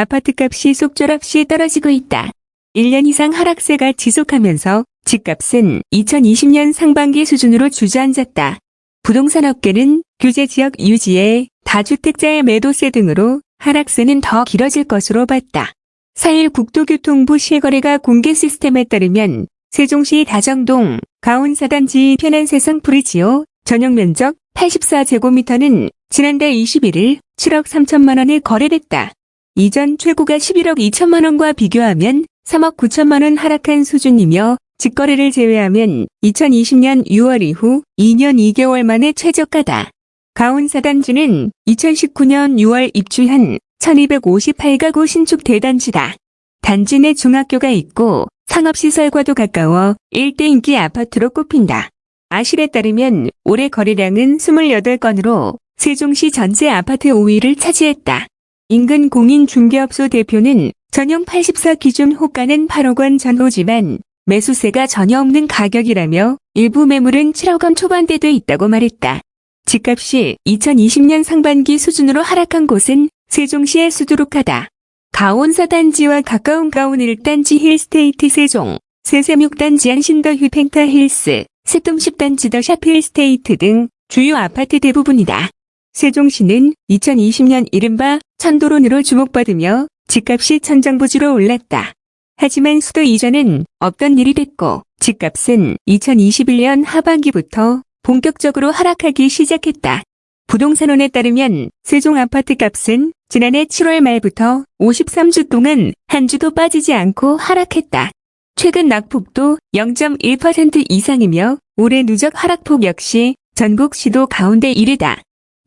아파트값이 속절없이 떨어지고 있다. 1년 이상 하락세가 지속하면서 집값은 2020년 상반기 수준으로 주저앉았다. 부동산 업계는 규제 지역 유지에 다주택자의 매도세 등으로 하락세는 더 길어질 것으로 봤다. 4일 국토교통부 실거래가 공개 시스템에 따르면 세종시 다정동 가온 사단지 e편한세상 푸르지오 전용 면적 84제곱미터는 지난달 21일 7억 3천만 원에 거래됐다. 이전 최고가 11억 2천만 원과 비교하면 3억 9천만 원 하락한 수준이며 직거래를 제외하면 2020년 6월 이후 2년 2개월 만에 최저가다. 가온사단지는 2019년 6월 입주한 1258가구 신축 대단지다. 단지 내 중학교가 있고 상업시설과도 가까워 일대 인기 아파트로 꼽힌다. 아실에 따르면 올해 거래량은 28건으로 세종시 전체 아파트 5위를 차지했다. 인근 공인 중개업소 대표는 전용 84 기준 호가는 8억 원 전후지만 매수세가 전혀 없는 가격이라며 일부 매물은 7억 원 초반대도 있다고 말했다. 집값이 2020년 상반기 수준으로 하락한 곳은 세종시에 수두룩하다. 가온 사단지와 가까운 가온 1단지 힐스테이트 세종, 새샘 6단지 한신더휴 펜타힐스, 새뜸 10단지 더샵힐스테이트 등 주요 아파트 대부분이다. 세종시는 2020년 이른바 천도론으로 주목받으며 집값이 천정부지로 올랐다. 하지만 수도 이전은 없던 일이 됐고 집값은 2021년 하반기부터 본격적으로 하락하기 시작했다. 부동산원에 따르면 세종 아파트 값은 지난해 7월 말부터 53주 동안 한 주도 빠지지 않고 하락했다. 최근 낙폭도 0.1% 이상이며 올해 누적 하락폭 역시 전국 시도 가운데 1위다.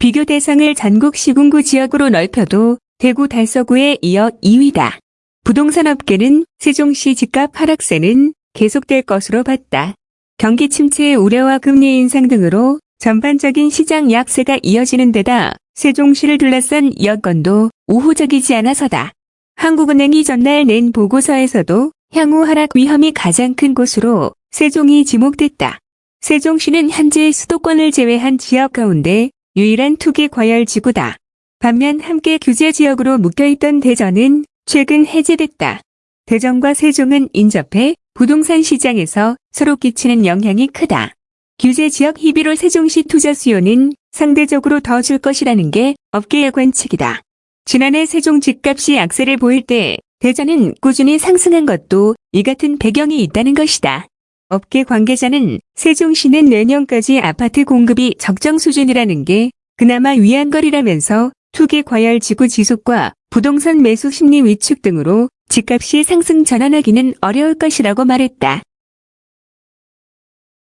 비교 대상을 전국 시군구 지역으로 넓혀도 대구 달서구에 이어 2위다. 부동산 업계는 세종시 집값 하락세는 계속될 것으로 봤다. 경기 침체의 우려와 금리 인상 등으로 전반적인 시장 약세가 이어지는 데다 세종시를 둘러싼 여건도 우호적이지 않아서다. 한국은행이 전날 낸 보고서에서도 향후 하락 위험이 가장 큰 곳으로 세종이 지목됐다. 세종시는 현재 수도권을 제외한 지역 가운데 유일한 투기 과열 지구다. 반면 함께 규제 지역으로 묶여있던 대전은 최근 해제됐다. 대전과 세종은 인접해 부동산 시장에서 서로 끼치는 영향이 크다. 규제 지역 희비로 세종시 투자 수요는 상대적으로 더 줄 것이라는 게 업계의 관측이다. 지난해 세종 집값이 악세를 보일 때 대전은 꾸준히 상승한 것도 이 같은 배경이 있다는 것이다. 업계 관계자는 세종시는 내년까지 아파트 공급이 적정 수준이라는 게 그나마 위안거리라면서 투기 과열 지구 지속과 부동산 매수 심리 위축 등으로 집값이 상승 전환하기는 어려울 것이라고 말했다.